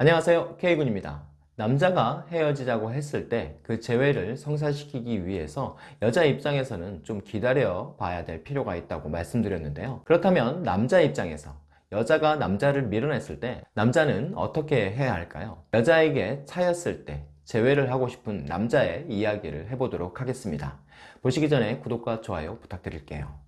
안녕하세요. K군입니다. 남자가 헤어지자고 했을 때 그 재회를 성사시키기 위해서 여자 입장에서는 좀 기다려 봐야 될 필요가 있다고 말씀드렸는데요. 그렇다면 남자 입장에서 여자가 남자를 밀어냈을 때 남자는 어떻게 해야 할까요? 여자에게 차였을 때 재회를 하고 싶은 남자의 이야기를 해보도록 하겠습니다. 보시기 전에 구독과 좋아요 부탁드릴게요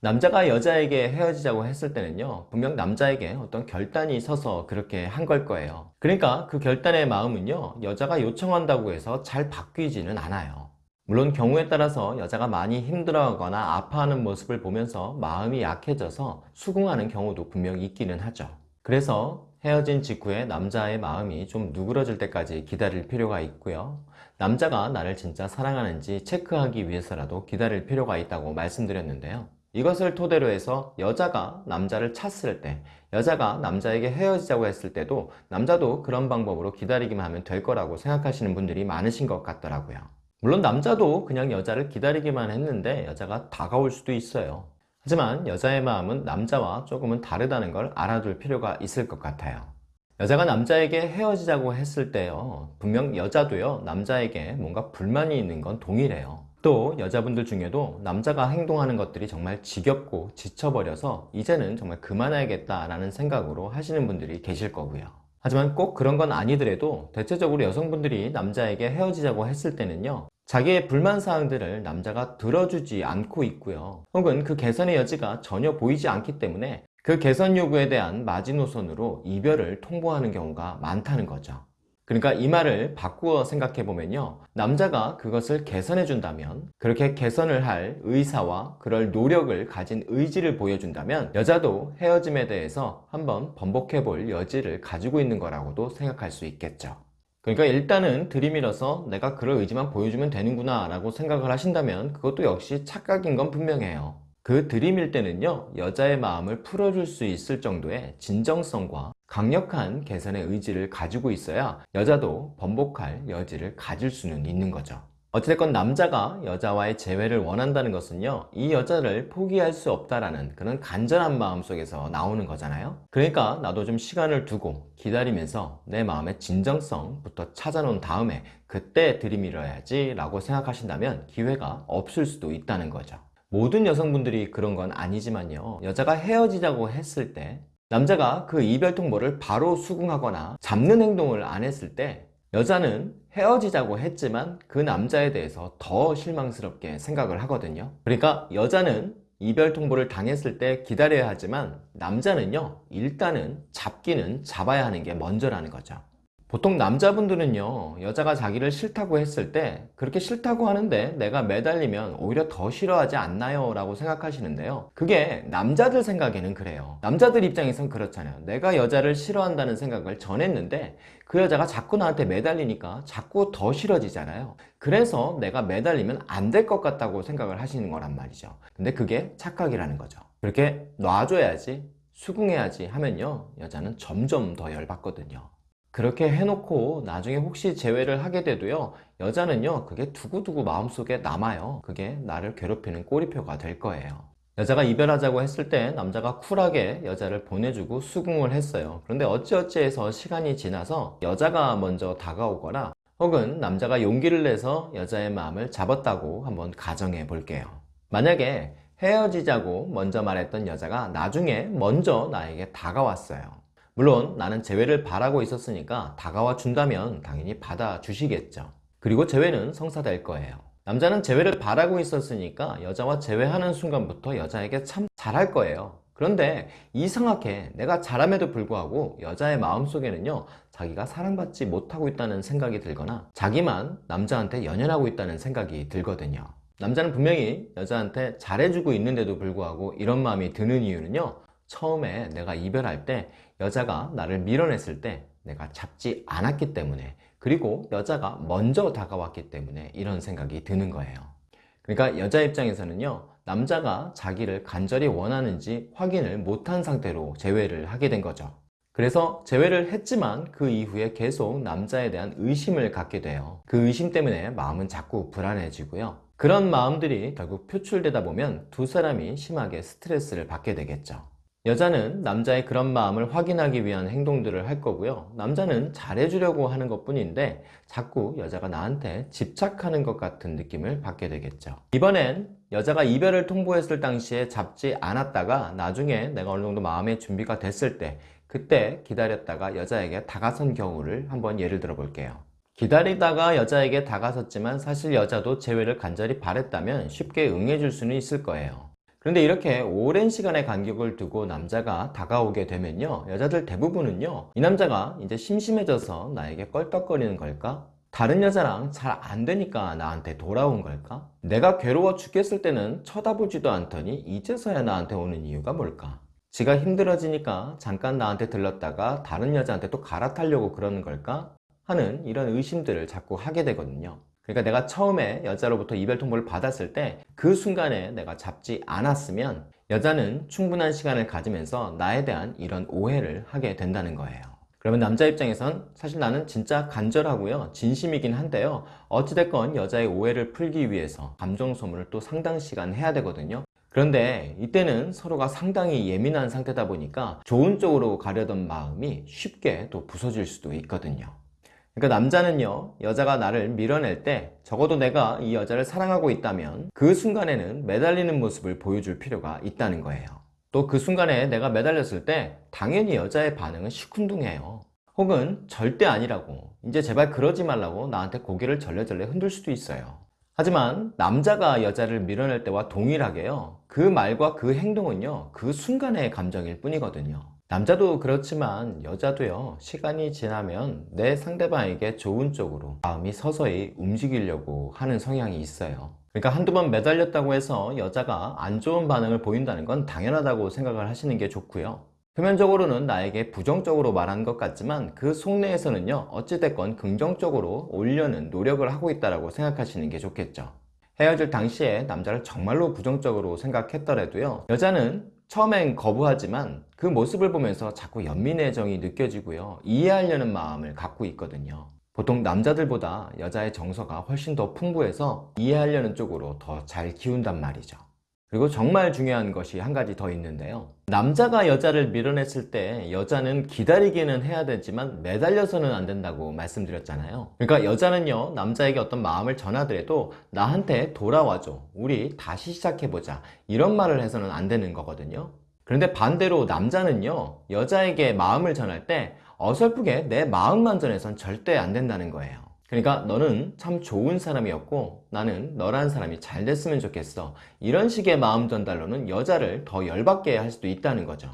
남자가 여자에게 헤어지자고 했을 때는요 분명 남자에게 어떤 결단이 있어서 그렇게 한 걸 거예요. 그러니까 그 결단의 마음은요 여자가 요청한다고 해서 잘 바뀌지는 않아요. 물론 경우에 따라서 여자가 많이 힘들어하거나 아파하는 모습을 보면서 마음이 약해져서 수긍하는 경우도 분명히 있기는 하죠. 그래서 헤어진 직후에 남자의 마음이 좀 누그러질 때까지 기다릴 필요가 있고요. 남자가 나를 진짜 사랑하는지 체크하기 위해서라도 기다릴 필요가 있다고 말씀드렸는데요 이것을 토대로 해서 여자가 남자를 찼을 때 여자가 남자에게 헤어지자고 했을 때도 남자도 그런 방법으로 기다리기만 하면 될 거라고 생각하시는 분들이 많으신 것 같더라고요. 물론 남자도 그냥 여자를 기다리기만 했는데 여자가 다가올 수도 있어요. 하지만 여자의 마음은 남자와 조금은 다르다는 걸 알아둘 필요가 있을 것 같아요. 여자가 남자에게 헤어지자고 했을 때요 분명 여자도요 남자에게 뭔가 불만이 있는 건 동일해요 또 여자분들 중에도 남자가 행동하는 것들이 정말 지겹고 지쳐버려서 이제는 정말 그만해야겠다 라는 생각으로 하시는 분들이 계실 거고요. 하지만 꼭 그런 건 아니더라도 대체적으로 여성분들이 남자에게 헤어지자고 했을 때는요 자기의 불만사항들을 남자가 들어주지 않고 있고요. 혹은 그 개선의 여지가 전혀 보이지 않기 때문에 그 개선 요구에 대한 마지노선으로 이별을 통보하는 경우가 많다는 거죠 그러니까 이 말을 바꾸어 생각해 보면요. 남자가 그것을 개선해 준다면 그렇게 개선을 할 의사와 그럴 노력을 가진 의지를 보여준다면 여자도 헤어짐에 대해서 한번 번복해 볼 여지를 가지고 있는 거라고도 생각할 수 있겠죠. 그러니까 일단은 들이밀어서 내가 그럴 의지만 보여주면 되는구나 라고 생각을 하신다면 그것도 역시 착각인 건 분명해요 그 들이밀 때는요 여자의 마음을 풀어줄 수 있을 정도의 진정성과 강력한 개선의 의지를 가지고 있어야 여자도 번복할 여지를 가질 수는 있는 거죠. 어찌됐건 남자가 여자와의 재회를 원한다는 것은요 이 여자를 포기할 수 없다라는 그런 간절한 마음 속에서 나오는 거잖아요. 그러니까 나도 좀 시간을 두고 기다리면서 내 마음의 진정성부터 찾아놓은 다음에 그때 들이밀어야지 라고 생각하신다면 기회가 없을 수도 있다는 거죠 모든 여성분들이 그런 건 아니지만요. 여자가 헤어지자고 했을 때 남자가 그 이별 통보를 바로 수긍하거나 잡는 행동을 안 했을 때 여자는 헤어지자고 했지만 그 남자에 대해서 더 실망스럽게 생각을 하거든요. 그러니까 여자는 이별 통보를 당했을 때 기다려야 하지만 남자는요 일단은 잡기는 잡아야 하는 게 먼저라는 거죠 보통 남자분들은요 여자가 자기를 싫다고 했을 때 그렇게 싫다고 하는데 내가 매달리면 오히려 더 싫어하지 않나요? 라고 생각하시는데요. 그게 남자들 생각에는 그래요. 남자들 입장에선 그렇잖아요. 내가 여자를 싫어한다는 생각을 전했는데 그 여자가 자꾸 나한테 매달리니까 자꾸 더 싫어지잖아요. 그래서 내가 매달리면 안 될 것 같다고 생각을 하시는 거란 말이죠. 근데 그게 착각이라는 거죠. 그렇게 놔줘야지 수긍해야지 하면요 여자는 점점 더 열받거든요 그렇게 해놓고 나중에 혹시 재회를 하게 돼도요 여자는요 그게 두고두고 마음속에 남아요. 그게 나를 괴롭히는 꼬리표가 될 거예요. 여자가 이별하자고 했을 때 남자가 쿨하게 여자를 보내주고 수긍을 했어요. 그런데 어찌어찌해서 시간이 지나서 여자가 먼저 다가오거나 혹은 남자가 용기를 내서 여자의 마음을 잡았다고 한번 가정해 볼게요. 만약에 헤어지자고 먼저 말했던 여자가 나중에 먼저 나에게 다가왔어요 물론 나는 재회를 바라고 있었으니까 다가와 준다면 당연히 받아주시겠죠. 그리고 재회는 성사될 거예요. 남자는 재회를 바라고 있었으니까 여자와 재회하는 순간부터 여자에게 참 잘할 거예요. 그런데 이상하게 내가 잘함에도 불구하고 여자의 마음속에는요 자기가 사랑받지 못하고 있다는 생각이 들거나 자기만 남자한테 연연하고 있다는 생각이 들거든요. 남자는 분명히 여자한테 잘해주고 있는데도 불구하고 이런 마음이 드는 이유는요 처음에 내가 이별할 때 여자가 나를 밀어냈을 때 내가 잡지 않았기 때문에 그리고 여자가 먼저 다가왔기 때문에 이런 생각이 드는 거예요. 그러니까 여자 입장에서는요 남자가 자기를 간절히 원하는지 확인을 못한 상태로 재회를 하게 된 거죠. 그래서 재회를 했지만 그 이후에 계속 남자에 대한 의심을 갖게 돼요. 그 의심 때문에 마음은 자꾸 불안해지고요. 그런 마음들이 결국 표출되다 보면 두 사람이 심하게 스트레스를 받게 되겠죠 여자는 남자의 그런 마음을 확인하기 위한 행동들을 할 거고요. 남자는 잘해주려고 하는 것 뿐인데 자꾸 여자가 나한테 집착하는 것 같은 느낌을 받게 되겠죠. 이번엔 여자가 이별을 통보했을 당시에 잡지 않았다가 나중에 내가 어느 정도 마음의 준비가 됐을 때 그때 기다렸다가 여자에게 다가선 경우를 한번 예를 들어 볼게요. 기다리다가 여자에게 다가섰지만 사실 여자도 재회를 간절히 바랬다면 쉽게 응해줄 수는 있을 거예요. 그런데 이렇게 오랜 시간의 간격을 두고 남자가 다가오게 되면요. 여자들 대부분은요. 이 남자가 이제 심심해져서 나에게 껄떡거리는 걸까? 다른 여자랑 잘 안 되니까 나한테 돌아온 걸까? 내가 괴로워 죽겠을 때는 쳐다보지도 않더니 이제서야 나한테 오는 이유가 뭘까? 지가 힘들어지니까 잠깐 나한테 들렀다가 다른 여자한테 또 갈아타려고 그러는 걸까? 하는 이런 의심들을 자꾸 하게 되거든요. 그러니까 내가 처음에 여자로부터 이별 통보를 받았을 때 그 순간에 내가 잡지 않았으면 여자는 충분한 시간을 가지면서 나에 대한 이런 오해를 하게 된다는 거예요. 그러면 남자 입장에선 사실 나는 진짜 간절하고요. 진심이긴 한데요. 어찌됐건 여자의 오해를 풀기 위해서 감정 소모를 또 상당 시간 해야 되거든요. 그런데 이때는 서로가 상당히 예민한 상태다 보니까 좋은 쪽으로 가려던 마음이 쉽게 또 부서질 수도 있거든요. 그러니까 남자는요 여자가 나를 밀어낼 때 적어도 내가 이 여자를 사랑하고 있다면 그 순간에는 매달리는 모습을 보여줄 필요가 있다는 거예요. 또 그 순간에 내가 매달렸을 때 당연히 여자의 반응은 시큰둥해요. 혹은 절대 아니라고 이제 제발 그러지 말라고 나한테 고개를 절레절레 흔들 수도 있어요. 하지만 남자가 여자를 밀어낼 때와 동일하게요 그 말과 그 행동은요 그 순간의 감정일 뿐이거든요 남자도 그렇지만 여자도요. 시간이 지나면 내 상대방에게 좋은 쪽으로 마음이 서서히 움직이려고 하는 성향이 있어요. 그러니까 한두 번 매달렸다고 해서 여자가 안 좋은 반응을 보인다는 건 당연하다고 생각을 하시는 게 좋고요. 표면적으로는 나에게 부정적으로 말하는 것 같지만 그 속내에서는요. 어찌됐건 긍정적으로 올려는 노력을 하고 있다고 생각하시는 게 좋겠죠. 헤어질 당시에 남자를 정말로 부정적으로 생각했더라도요. 여자는 처음엔 거부하지만 그 모습을 보면서 자꾸 연민의 정이 느껴지고요. 이해하려는 마음을 갖고 있거든요. 보통 남자들보다 여자의 정서가 훨씬 더 풍부해서 이해하려는 쪽으로 더잘 키운단 말이죠 그리고 정말 중요한 것이 한 가지 더 있는데요. 남자가 여자를 밀어냈을 때 여자는 기다리기는 해야 되지만 매달려서는 안 된다고 말씀드렸잖아요. 그러니까 여자는요 남자에게 어떤 마음을 전하더라도 나한테 돌아와줘 우리 다시 시작해보자 이런 말을 해서는 안 되는 거거든요. 그런데 반대로 남자는요 여자에게 마음을 전할 때 어설프게 내 마음만 전해선 절대 안 된다는 거예요 그러니까 너는 참 좋은 사람이었고 나는 너라는 사람이 잘 됐으면 좋겠어. 이런 식의 마음 전달로는 여자를 더 열받게 할 수도 있다는 거죠.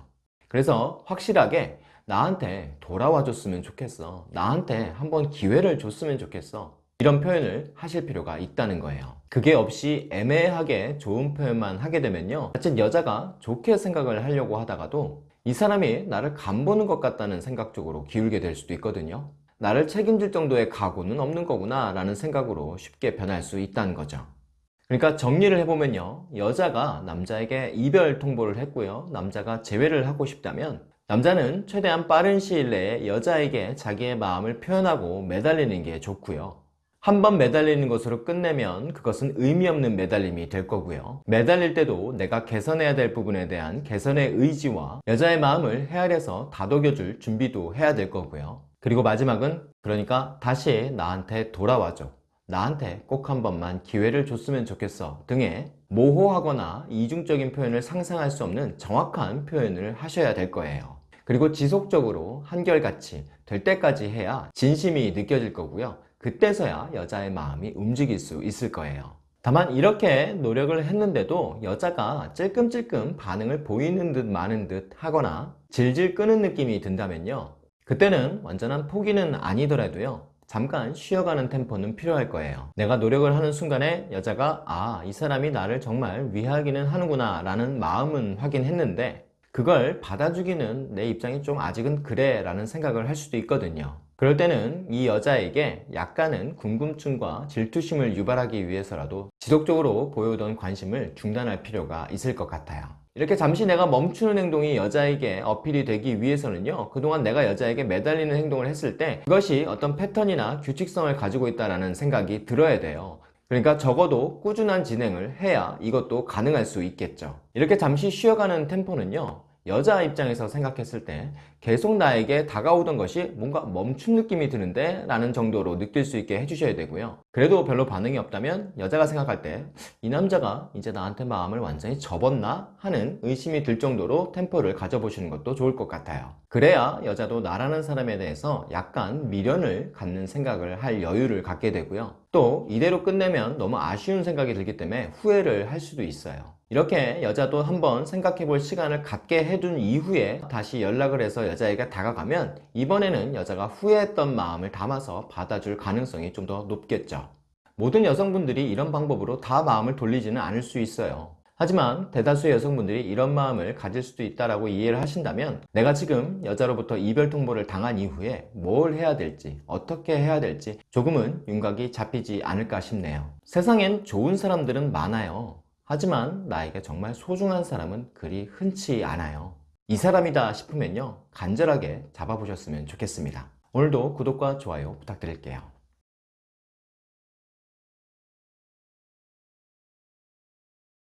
그래서 확실하게 나한테 돌아와 줬으면 좋겠어. 나한테 한번 기회를 줬으면 좋겠어. 이런 표현을 하실 필요가 있다는 거예요. 그게 없이 애매하게 좋은 표현만 하게 되면요. 자칫 여자가 좋게 생각을 하려고 하다가도 이 사람이 나를 간보는 것 같다는 생각 쪽으로 기울게 될 수도 있거든요 나를 책임질 정도의 각오는 없는 거구나 라는 생각으로 쉽게 변할 수 있다는 거죠. 그러니까 정리를 해보면요. 여자가 남자에게 이별 통보를 했고요. 남자가 재회를 하고 싶다면 남자는 최대한 빠른 시일 내에 여자에게 자기의 마음을 표현하고 매달리는 게 좋고요. 한 번 매달리는 것으로 끝내면 그것은 의미 없는 매달림이 될 거고요. 매달릴 때도 내가 개선해야 될 부분에 대한 개선의 의지와 여자의 마음을 헤아려서 다독여줄 준비도 해야 될 거고요 그리고 마지막은 그러니까 다시 나한테 돌아와줘. 나한테 꼭 한 번만 기회를 줬으면 좋겠어. 등의 모호하거나 이중적인 표현을 상상할 수 없는 정확한 표현을 하셔야 될 거예요. 그리고 지속적으로 한결같이 될 때까지 해야 진심이 느껴질 거고요. 그때서야 여자의 마음이 움직일 수 있을 거예요. 다만 이렇게 노력을 했는데도 여자가 찔끔찔끔 반응을 보이는 듯 마는 듯 하거나 질질 끄는 느낌이 든다면요 그때는 완전한 포기는 아니더라도요 잠깐 쉬어가는 템포는 필요할 거예요. 내가 노력을 하는 순간에 여자가 아 이 사람이 나를 정말 위하기는 하는구나 라는 마음은 확인했는데 그걸 받아주기는 내 입장이 좀 아직은 그래 라는 생각을 할 수도 있거든요. 그럴 때는 이 여자에게 약간은 궁금증과 질투심을 유발하기 위해서라도 지속적으로 보여오던 관심을 중단할 필요가 있을 것 같아요 이렇게 잠시 내가 멈추는 행동이 여자에게 어필이 되기 위해서는요 그동안 내가 여자에게 매달리는 행동을 했을 때 그것이 어떤 패턴이나 규칙성을 가지고 있다는 생각이 들어야 돼요. 그러니까 적어도 꾸준한 진행을 해야 이것도 가능할 수 있겠죠. 이렇게 잠시 쉬어가는 템포는요 여자 입장에서 생각했을 때 계속 나에게 다가오던 것이 뭔가 멈춘 느낌이 드는데 라는 정도로 느낄 수 있게 해주셔야 되고요. 그래도 별로 반응이 없다면 여자가 생각할 때 이 남자가 이제 나한테 마음을 완전히 접었나 하는 의심이 들 정도로 템포를 가져보시는 것도 좋을 것 같아요. 그래야 여자도 나라는 사람에 대해서 약간 미련을 갖는 생각을 할 여유를 갖게 되고요. 또 이대로 끝내면 너무 아쉬운 생각이 들기 때문에 후회를 할 수도 있어요. 이렇게 여자도 한번 생각해 볼 시간을 갖게 해둔 이후에 다시 연락을 해서 여자에게 다가가면 이번에는 여자가 후회했던 마음을 담아서 받아줄 가능성이 좀 더 높겠죠. 모든 여성분들이 이런 방법으로 다 마음을 돌리지는 않을 수 있어요. 하지만 대다수의 여성분들이 이런 마음을 가질 수도 있다라고 이해를 하신다면 내가 지금 여자로부터 이별 통보를 당한 이후에 뭘 해야 될지 어떻게 해야 될지 조금은 윤곽이 잡히지 않을까 싶네요. 세상엔 좋은 사람들은 많아요. 하지만 나에게 정말 소중한 사람은 그리 흔치 않아요. 이 사람이다 싶으면요 간절하게 잡아보셨으면 좋겠습니다. 오늘도 구독과 좋아요 부탁드릴게요.